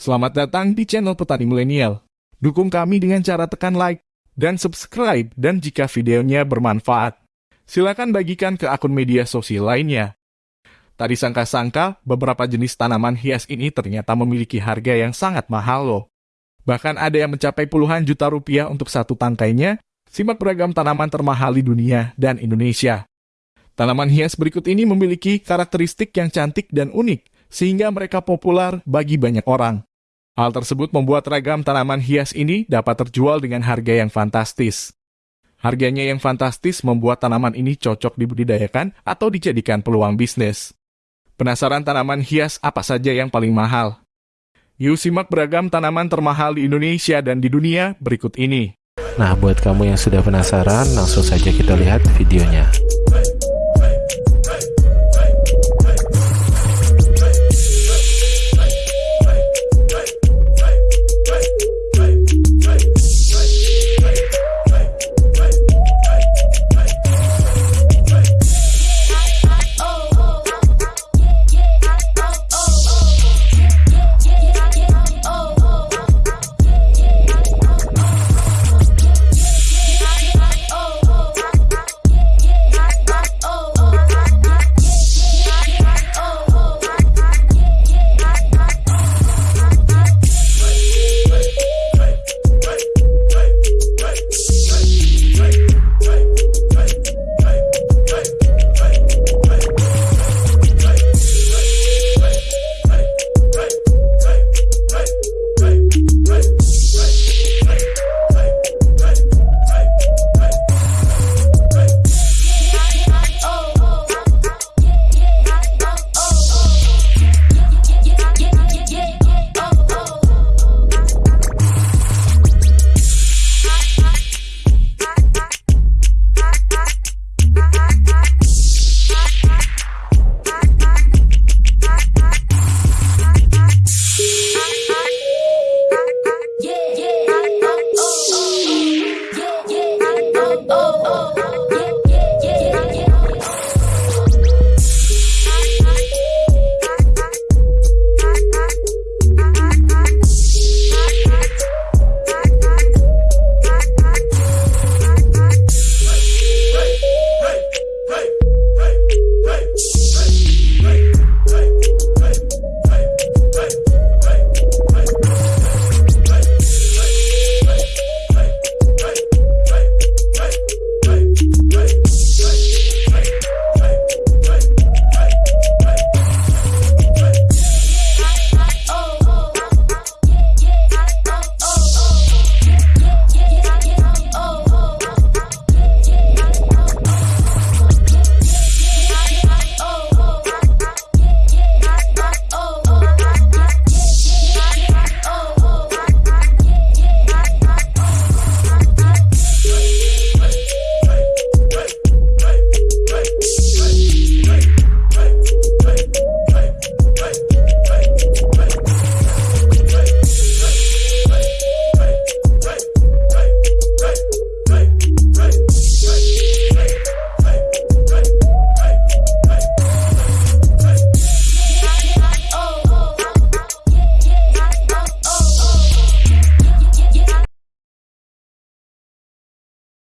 Selamat datang di channel Petani Milenial. Dukung kami dengan cara tekan like dan subscribe dan jika videonya bermanfaat, silakan bagikan ke akun media sosial lainnya. Tadi sangka-sangka, beberapa jenis tanaman hias ini ternyata memiliki harga yang sangat mahal loh. Bahkan ada yang mencapai puluhan juta rupiah untuk satu tangkainya, simak beragam tanaman termahal di dunia dan Indonesia. Tanaman hias berikut ini memiliki karakteristik yang cantik dan unik, sehingga mereka populer bagi banyak orang. Hal tersebut membuat ragam tanaman hias ini dapat terjual dengan harga yang fantastis. Harganya yang fantastis membuat tanaman ini cocok dibudidayakan atau dijadikan peluang bisnis. Penasaran tanaman hias apa saja yang paling mahal? Yuk simak beragam tanaman termahal di Indonesia dan di dunia berikut ini. Nah, buat kamu yang sudah penasaran, langsung saja kita lihat videonya.